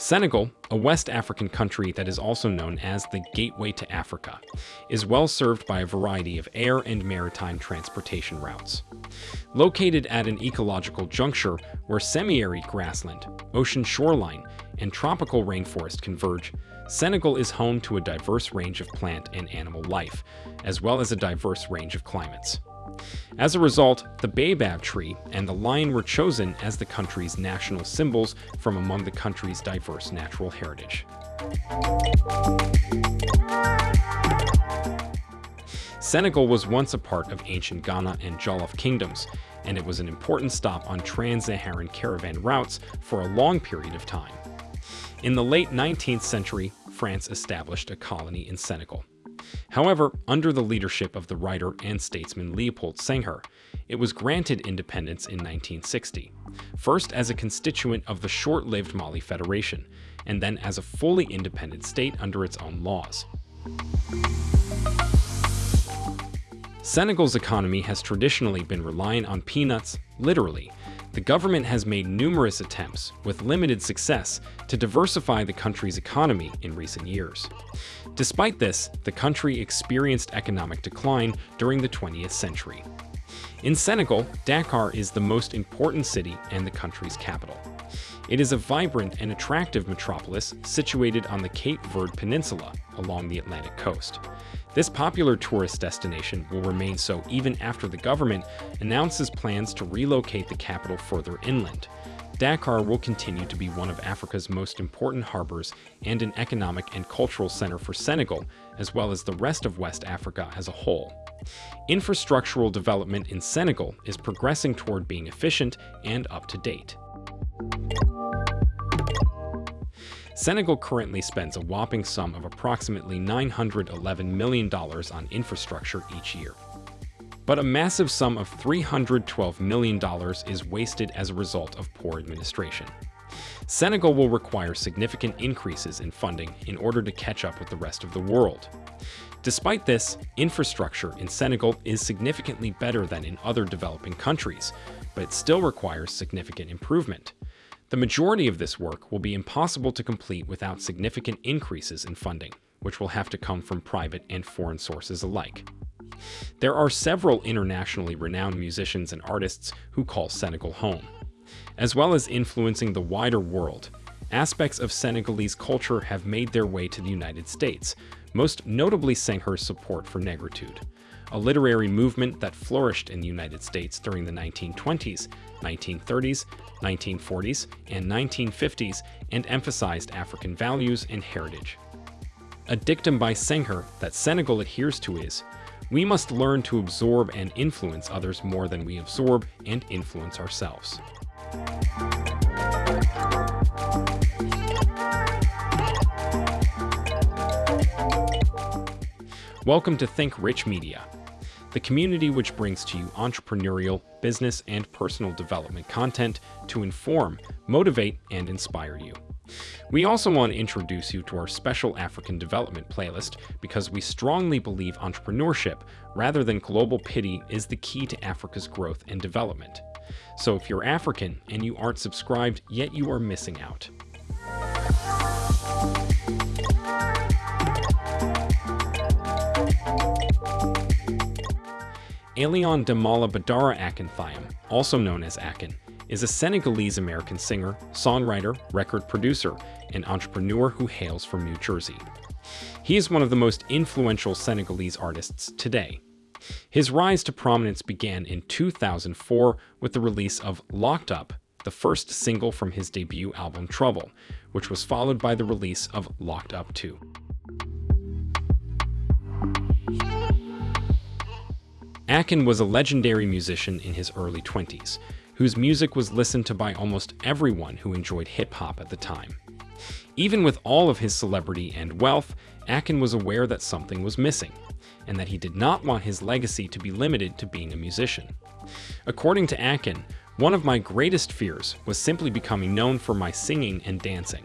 Senegal, a West African country that is also known as the Gateway to Africa, is well served by a variety of air and maritime transportation routes. Located at an ecological juncture where semi-arid grassland, ocean shoreline, and tropical rainforest converge, Senegal is home to a diverse range of plant and animal life, as well as a diverse range of climates. As a result, the baobab tree and the lion were chosen as the country's national symbols from among the country's diverse natural heritage. Senegal was once a part of ancient Ghana and Jollof kingdoms, and it was an important stop on trans-Saharan caravan routes for a long period of time. In the late 19th century, France established a colony in Senegal. However, under the leadership of the writer and statesman Leopold Senghor, it was granted independence in 1960, first as a constituent of the short-lived Mali Federation, and then as a fully independent state under its own laws. Senegal's economy has traditionally been reliant on peanuts, literally, the government has made numerous attempts, with limited success, to diversify the country's economy in recent years. Despite this, the country experienced economic decline during the 20th century. In Senegal, Dakar is the most important city and the country's capital. It is a vibrant and attractive metropolis situated on the Cape Verde Peninsula along the Atlantic coast. This popular tourist destination will remain so even after the government announces plans to relocate the capital further inland. Dakar will continue to be one of Africa's most important harbors and an economic and cultural center for Senegal, as well as the rest of West Africa as a whole. Infrastructural development in Senegal is progressing toward being efficient and up to date. Senegal currently spends a whopping sum of approximately $911 million on infrastructure each year. But a massive sum of $312 million is wasted as a result of poor administration. Senegal will require significant increases in funding in order to catch up with the rest of the world. Despite this, infrastructure in Senegal is significantly better than in other developing countries, but it still requires significant improvement. The majority of this work will be impossible to complete without significant increases in funding, which will have to come from private and foreign sources alike. There are several internationally renowned musicians and artists who call Senegal home. As well as influencing the wider world, aspects of Senegalese culture have made their way to the United States, most notably Senghor's support for negritude, a literary movement that flourished in the United States during the 1920s, 1930s, 1940s, and 1950s and emphasized African values and heritage. A dictum by Senghor that Senegal adheres to is, we must learn to absorb and influence others more than we absorb and influence ourselves. Welcome to Think Rich Media the community which brings to you entrepreneurial, business, and personal development content to inform, motivate, and inspire you. We also want to introduce you to our special African development playlist because we strongly believe entrepreneurship, rather than global pity, is the key to Africa's growth and development. So if you're African and you aren't subscribed, yet you are missing out. Alioune Damala Badara Akon Thiam, also known as Akon, is a Senegalese-American singer, songwriter, record producer, and entrepreneur who hails from New Jersey. He is one of the most influential Senegalese artists today. His rise to prominence began in 2004 with the release of Locked Up, the first single from his debut album Trouble, which was followed by the release of Locked Up 2. Akon was a legendary musician in his early 20s, whose music was listened to by almost everyone who enjoyed hip-hop at the time. Even with all of his celebrity and wealth, Akon was aware that something was missing, and that he did not want his legacy to be limited to being a musician. According to Akon, one of my greatest fears was simply becoming known for my singing and dancing.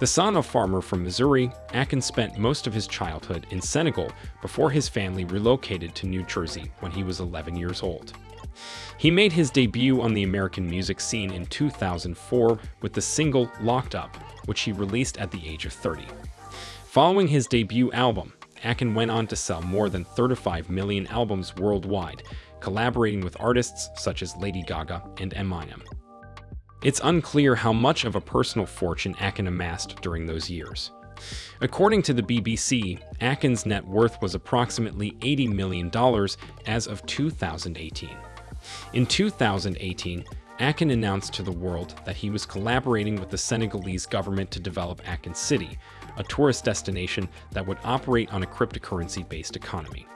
The son of a farmer from Missouri, Atkins spent most of his childhood in Senegal before his family relocated to New Jersey when he was 11 years old. He made his debut on the American music scene in 2004 with the single Locked Up, which he released at the age of 30. Following his debut album, Akon went on to sell more than 35 million albums worldwide, collaborating with artists such as Lady Gaga and Eminem. It's unclear how much of a personal fortune Akon amassed during those years. According to the BBC, Akon's net worth was approximately $80 million as of 2018. In 2018, Akon announced to the world that he was collaborating with the Senegalese government to develop Akon City, a tourist destination that would operate on a cryptocurrency-based economy.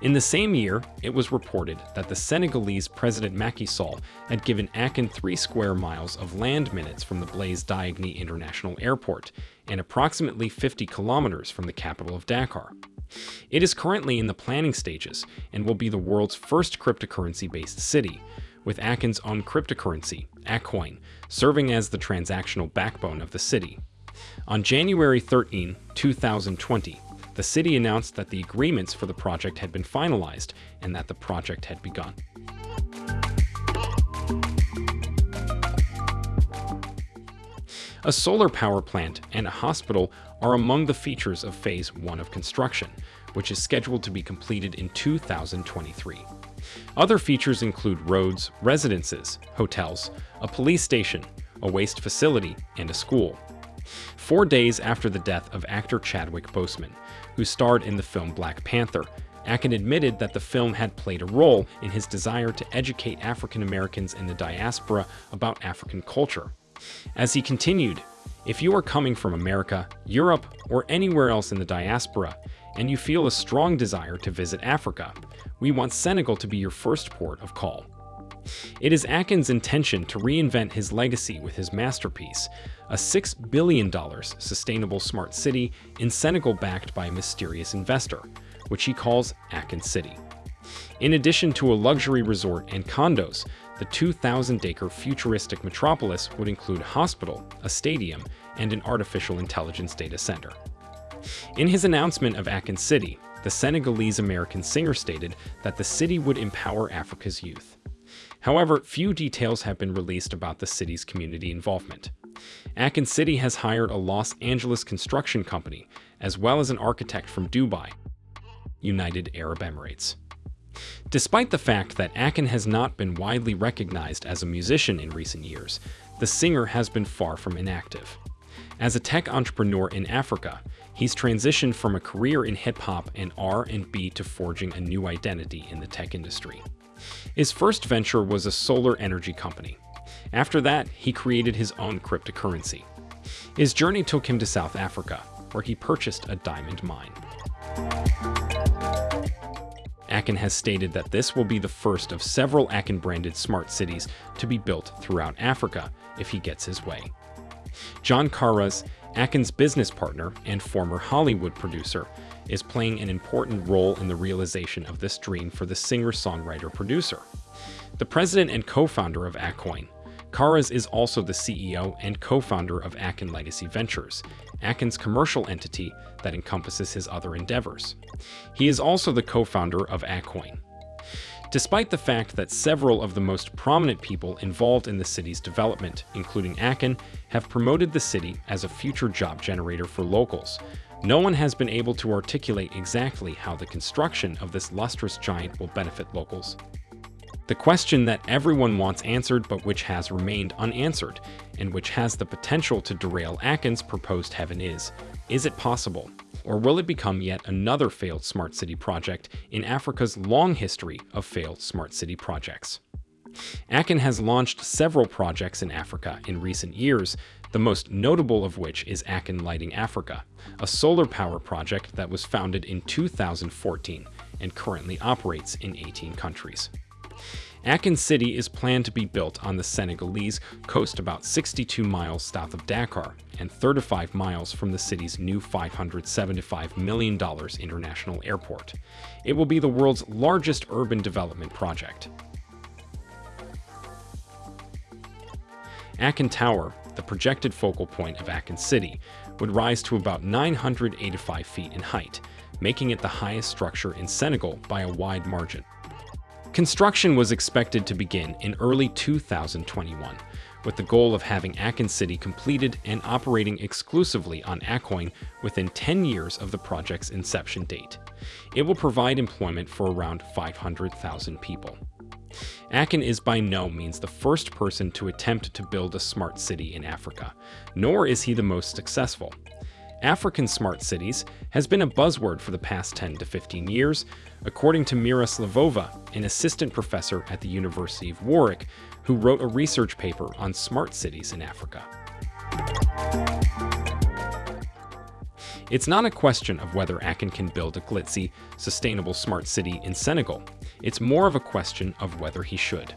In the same year, it was reported that the Senegalese President Macky Sall had given Akon three square miles of land minutes from the Blaise Diagne International Airport and approximately 50 kilometers from the capital of Dakar. It is currently in the planning stages and will be the world's first cryptocurrency-based city, with Akon's own cryptocurrency, Akoin, serving as the transactional backbone of the city. On January 13, 2020, the city announced that the agreements for the project had been finalized and that the project had begun. A solar power plant and a hospital are among the features of Phase 1 of construction, which is scheduled to be completed in 2023. Other features include roads, residences, hotels, a police station, a waste facility, and a school. Four days after the death of actor Chadwick Boseman, who starred in the film Black Panther, Akon admitted that the film had played a role in his desire to educate African Americans in the diaspora about African culture. As he continued, if you are coming from America, Europe, or anywhere else in the diaspora, and you feel a strong desire to visit Africa, we want Senegal to be your first port of call. It is Akon's intention to reinvent his legacy with his masterpiece, a $6 billion sustainable smart city in Senegal backed by a mysterious investor, which he calls Akon City. In addition to a luxury resort and condos, the 2,000-acre futuristic metropolis would include a hospital, a stadium, and an artificial intelligence data center. In his announcement of Akon City, the Senegalese-American singer stated that the city would empower Africa's youth. However, few details have been released about the city's community involvement. Akon City has hired a Los Angeles construction company, as well as an architect from Dubai, United Arab Emirates. Despite the fact that Akon has not been widely recognized as a musician in recent years, the singer has been far from inactive. As a tech entrepreneur in Africa, he's transitioned from a career in hip-hop and R&B to forging a new identity in the tech industry. His first venture was a solar energy company. After that, he created his own cryptocurrency. His journey took him to South Africa, where he purchased a diamond mine. Akon has stated that this will be the first of several Akon-branded smart cities to be built throughout Africa if he gets his way. Jon Karas, Akon's business partner and former Hollywood producer, is playing an important role in the realization of this dream for the singer-songwriter-producer. The president and co-founder of Akoin, Karas is also the CEO and co-founder of Akon Legacy Ventures, Akon's commercial entity that encompasses his other endeavors. He is also the co-founder of Akoin. Despite the fact that several of the most prominent people involved in the city's development, including Akon, have promoted the city as a future job generator for locals, no one has been able to articulate exactly how the construction of this lustrous giant will benefit locals. The question that everyone wants answered but which has remained unanswered, and which has the potential to derail Akon's proposed heaven is, is it possible? Or will it become yet another failed smart city project in Africa's long history of failed smart city projects? Akon has launched several projects in Africa in recent years, the most notable of which is Akon Lighting Africa, a solar power project that was founded in 2014 and currently operates in 18 countries. Akon City is planned to be built on the Senegalese coast about 62 miles south of Dakar and 35 miles from the city's new $575 million international airport. It will be the world's largest urban development project. Akon Tower, the projected focal point of Akon City, would rise to about 985 feet in height, making it the highest structure in Senegal by a wide margin. Construction was expected to begin in early 2021, with the goal of having Akon City completed and operating exclusively on Akoin within 10 years of the project's inception date. It will provide employment for around 500,000 people. Akon is by no means the first person to attempt to build a smart city in Africa, nor is he the most successful. African smart cities has been a buzzword for the past 10 to 15 years, according to Mira Slavova, an assistant professor at the University of Warwick, who wrote a research paper on smart cities in Africa. It's not a question of whether Akon can build a glitzy, sustainable smart city in Senegal. It's more of a question of whether he should.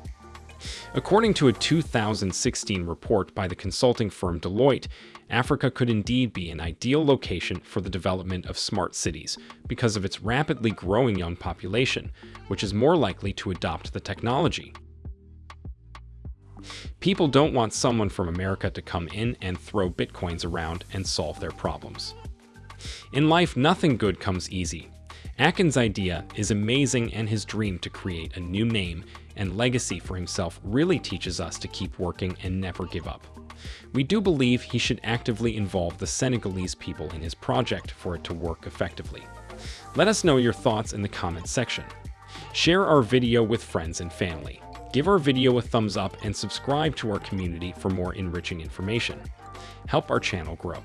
According to a 2016 report by the consulting firm Deloitte, Africa could indeed be an ideal location for the development of smart cities because of its rapidly growing young population, which is more likely to adopt the technology. People don't want someone from America to come in and throw bitcoins around and solve their problems. In life, nothing good comes easy. Akon's idea is amazing and his dream to create a new name and legacy for himself really teaches us to keep working and never give up. We do believe he should actively involve the Senegalese people in his project for it to work effectively. Let us know your thoughts in the comments section. Share our video with friends and family. Give our video a thumbs up and subscribe to our community for more enriching information. Help our channel grow.